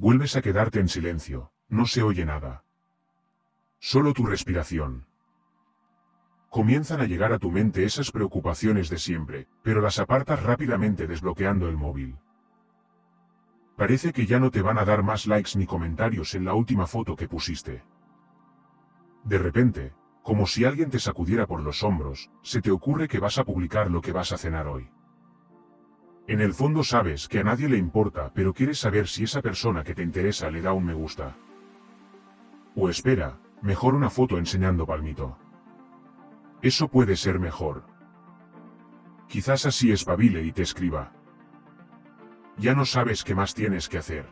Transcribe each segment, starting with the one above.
Vuelves a quedarte en silencio, no se oye nada. Solo tu respiración. Comienzan a llegar a tu mente esas preocupaciones de siempre, pero las apartas rápidamente desbloqueando el móvil. Parece que ya no te van a dar más likes ni comentarios en la última foto que pusiste. De repente, como si alguien te sacudiera por los hombros, se te ocurre que vas a publicar lo que vas a cenar hoy. En el fondo sabes que a nadie le importa, pero quieres saber si esa persona que te interesa le da un me gusta. O espera, mejor una foto enseñando palmito. Eso puede ser mejor. Quizás así espabile y te escriba. Ya no sabes qué más tienes que hacer.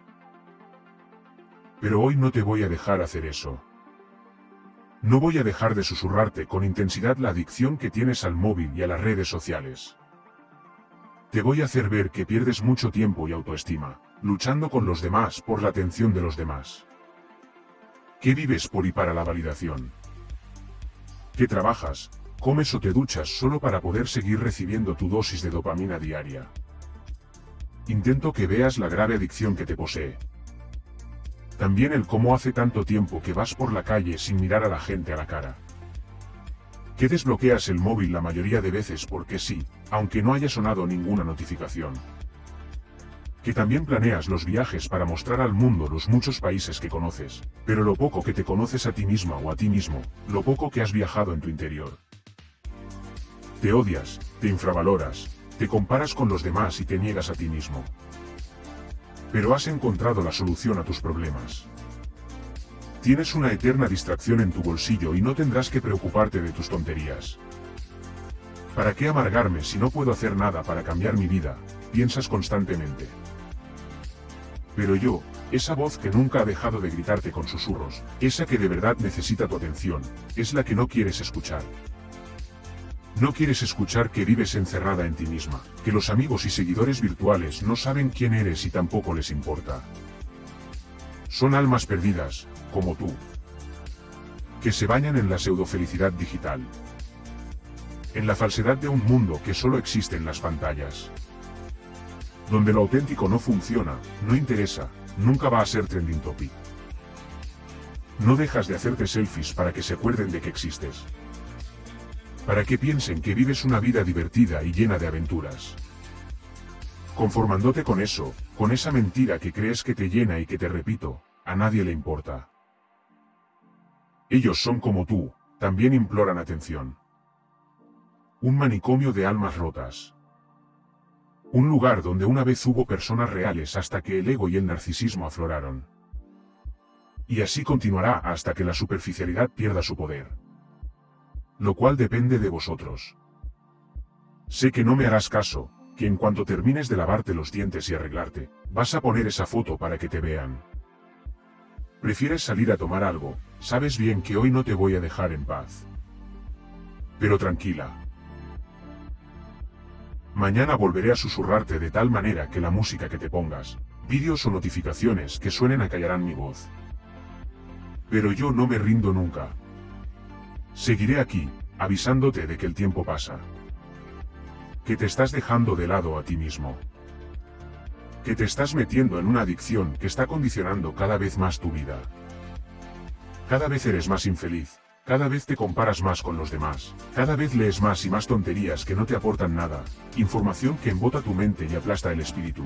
Pero hoy no te voy a dejar hacer eso. No voy a dejar de susurrarte con intensidad la adicción que tienes al móvil y a las redes sociales. Te voy a hacer ver que pierdes mucho tiempo y autoestima, luchando con los demás por la atención de los demás. ¿Qué vives por y para la validación? ¿Qué trabajas, comes o te duchas solo para poder seguir recibiendo tu dosis de dopamina diaria? Intento que veas la grave adicción que te posee, también el cómo hace tanto tiempo que vas por la calle sin mirar a la gente a la cara. Que desbloqueas el móvil la mayoría de veces porque sí, aunque no haya sonado ninguna notificación. Que también planeas los viajes para mostrar al mundo los muchos países que conoces, pero lo poco que te conoces a ti misma o a ti mismo, lo poco que has viajado en tu interior. Te odias, te infravaloras, te comparas con los demás y te niegas a ti mismo. Pero has encontrado la solución a tus problemas. Tienes una eterna distracción en tu bolsillo y no tendrás que preocuparte de tus tonterías. ¿Para qué amargarme si no puedo hacer nada para cambiar mi vida? Piensas constantemente. Pero yo, esa voz que nunca ha dejado de gritarte con susurros, esa que de verdad necesita tu atención, es la que no quieres escuchar. No quieres escuchar que vives encerrada en ti misma, que los amigos y seguidores virtuales no saben quién eres y tampoco les importa. Son almas perdidas, como tú. Que se bañan en la pseudofelicidad digital. En la falsedad de un mundo que solo existe en las pantallas. Donde lo auténtico no funciona, no interesa, nunca va a ser trending topic. No dejas de hacerte selfies para que se acuerden de que existes para que piensen que vives una vida divertida y llena de aventuras. Conformándote con eso, con esa mentira que crees que te llena y que te repito, a nadie le importa. Ellos son como tú, también imploran atención. Un manicomio de almas rotas. Un lugar donde una vez hubo personas reales hasta que el ego y el narcisismo afloraron. Y así continuará hasta que la superficialidad pierda su poder lo cual depende de vosotros. Sé que no me harás caso, que en cuanto termines de lavarte los dientes y arreglarte, vas a poner esa foto para que te vean. Prefieres salir a tomar algo, sabes bien que hoy no te voy a dejar en paz. Pero tranquila. Mañana volveré a susurrarte de tal manera que la música que te pongas, vídeos o notificaciones que suenen acallarán mi voz. Pero yo no me rindo nunca, Seguiré aquí, avisándote de que el tiempo pasa. Que te estás dejando de lado a ti mismo. Que te estás metiendo en una adicción que está condicionando cada vez más tu vida. Cada vez eres más infeliz, cada vez te comparas más con los demás, cada vez lees más y más tonterías que no te aportan nada, información que embota tu mente y aplasta el espíritu.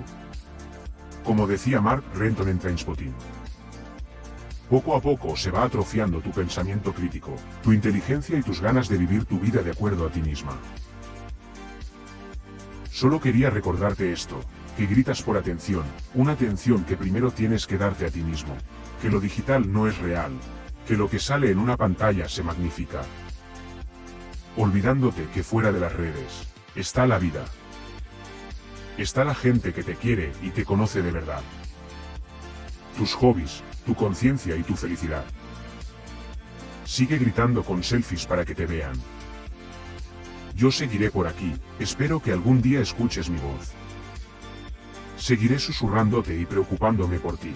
Como decía Mark Renton en Trainspotting. Poco a poco se va atrofiando tu pensamiento crítico, tu inteligencia y tus ganas de vivir tu vida de acuerdo a ti misma. Solo quería recordarte esto, que gritas por atención, una atención que primero tienes que darte a ti mismo, que lo digital no es real, que lo que sale en una pantalla se magnifica. Olvidándote que fuera de las redes, está la vida. Está la gente que te quiere y te conoce de verdad. Tus hobbies, tu conciencia y tu felicidad. Sigue gritando con selfies para que te vean. Yo seguiré por aquí, espero que algún día escuches mi voz. Seguiré susurrándote y preocupándome por ti.